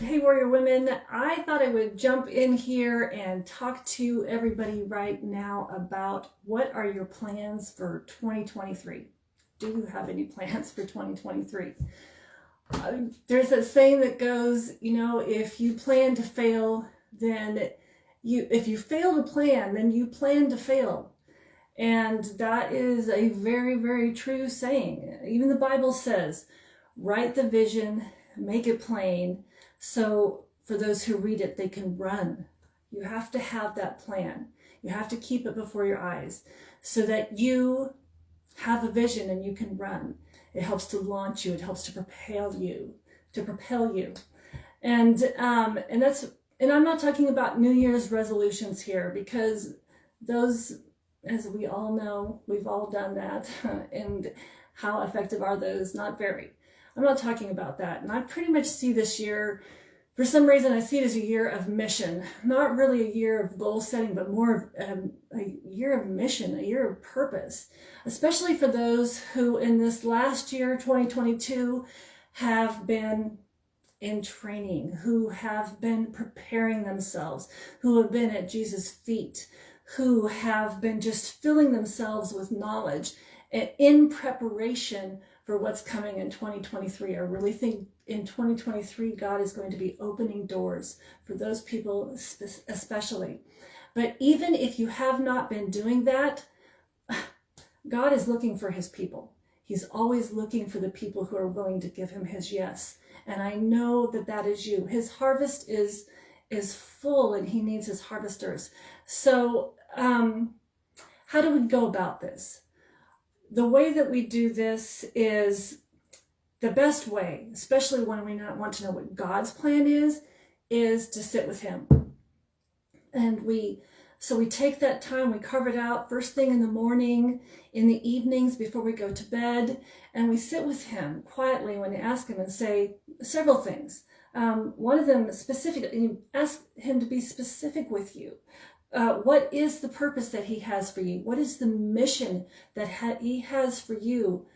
Hey, Warrior Women. I thought I would jump in here and talk to everybody right now about what are your plans for 2023? Do you have any plans for 2023? Uh, there's a saying that goes, you know, if you plan to fail, then you, if you fail to plan, then you plan to fail. And that is a very, very true saying. Even the Bible says, write the vision, make it plain, so for those who read it, they can run. You have to have that plan. You have to keep it before your eyes so that you have a vision and you can run. It helps to launch you. It helps to propel you, to propel you. And, um, and that's, and I'm not talking about New Year's resolutions here because those as we all know, we've all done that. and how effective are those? Not very. I'm not talking about that. And I pretty much see this year, for some reason, I see it as a year of mission. Not really a year of goal setting, but more of um, a year of mission, a year of purpose. Especially for those who in this last year, 2022, have been in training, who have been preparing themselves, who have been at Jesus' feet, who have been just filling themselves with knowledge in preparation for what's coming in 2023. I really think in 2023, God is going to be opening doors for those people especially. But even if you have not been doing that, God is looking for his people. He's always looking for the people who are willing to give him his yes. And I know that that is you. His harvest is is full and he needs his harvesters. So um, how do we go about this? The way that we do this is the best way, especially when we not want to know what God's plan is, is to sit with him. And we, so we take that time, we carve it out first thing in the morning, in the evenings before we go to bed, and we sit with him quietly when we ask him and say several things. Um, one of them specific, you ask him to be specific with you. Uh, what is the purpose that he has for you? What is the mission that ha he has for you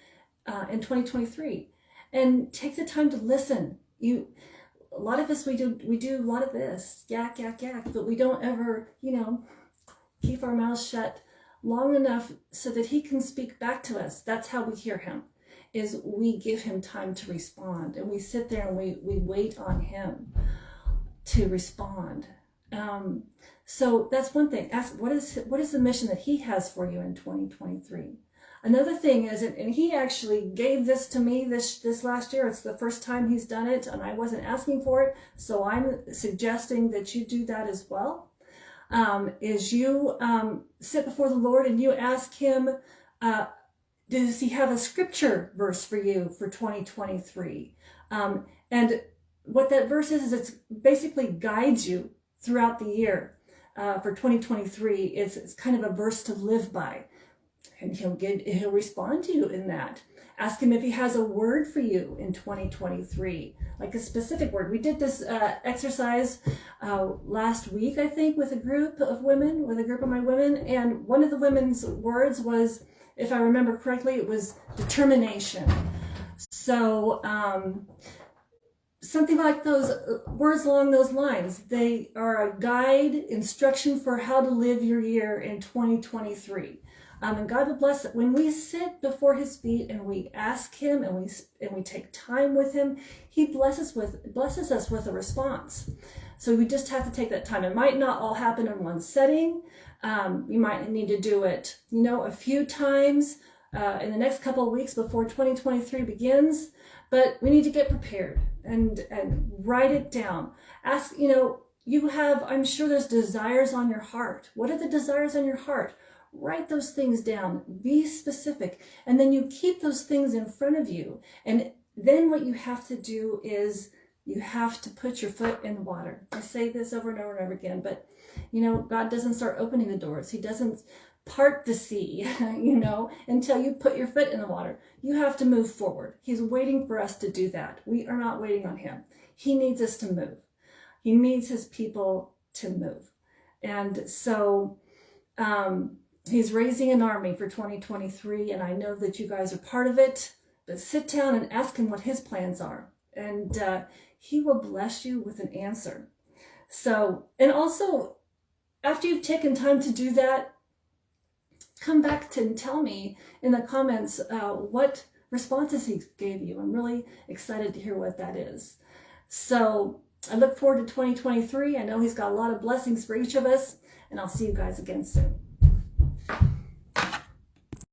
uh, in 2023? And take the time to listen. You, a lot of us, we do, we do a lot of this, yak, yak, yak, but we don't ever, you know, keep our mouths shut long enough so that he can speak back to us. That's how we hear him, is we give him time to respond. And we sit there and we, we wait on him to respond. Um, so that's one thing. Ask what is what is the mission that he has for you in 2023. Another thing is, and he actually gave this to me this this last year. It's the first time he's done it, and I wasn't asking for it. So I'm suggesting that you do that as well. Um, is you um, sit before the Lord and you ask Him, uh, does He have a scripture verse for you for 2023? Um, and what that verse is, is it basically guides you throughout the year uh, for 2023 is, is kind of a verse to live by. And he'll get, he'll respond to you in that. Ask him if he has a word for you in 2023, like a specific word. We did this uh, exercise uh, last week, I think, with a group of women, with a group of my women. And one of the women's words was, if I remember correctly, it was determination. So, um, something like those uh, words along those lines. They are a guide, instruction for how to live your year in 2023. Um, and God will bless it. When we sit before his feet and we ask him and we and we take time with him, he blesses with blesses us with a response. So we just have to take that time. It might not all happen in one setting. Um, you might need to do it, you know, a few times uh, in the next couple of weeks before 2023 begins. But we need to get prepared and, and write it down. Ask, you know, you have, I'm sure there's desires on your heart. What are the desires on your heart? Write those things down. Be specific. And then you keep those things in front of you. And then what you have to do is you have to put your foot in the water. I say this over and over and over again, but you know, God doesn't start opening the doors. He doesn't part the sea, you know, until you put your foot in the water. You have to move forward. He's waiting for us to do that. We are not waiting on him. He needs us to move. He needs his people to move. And so um, he's raising an army for 2023, and I know that you guys are part of it. But sit down and ask him what his plans are. and uh, He will bless you with an answer. So, and also, after you've taken time to do that, come back to and tell me in the comments uh, what responses He gave you. I'm really excited to hear what that is. So, I look forward to 2023. I know He's got a lot of blessings for each of us, and I'll see you guys again soon.